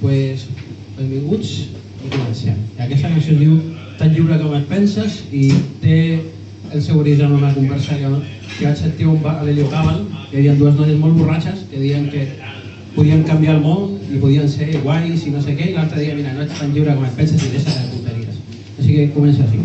pues, benvinguts i comencem. Aquesta cançó es diu Tan lliure com et penses i té el seu origen en una conversa que, que vaig sentir un bar a l'Helio Cabal, que hi havia dues noies molt borratxes que deien que podien canviar el món i podien ser guais i no sé què, i l'altre dia, mira, no ets tan lliure com et penses i deixa de tonteries. Així que comença així.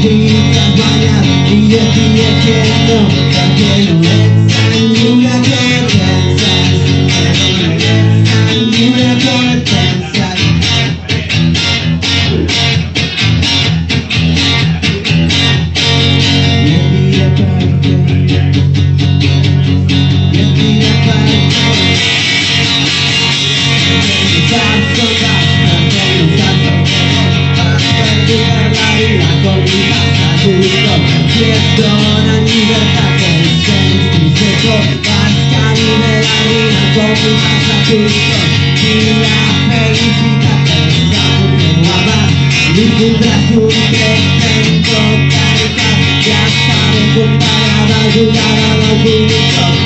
την καμπανιά γιατί είναι κενό Ayudar a la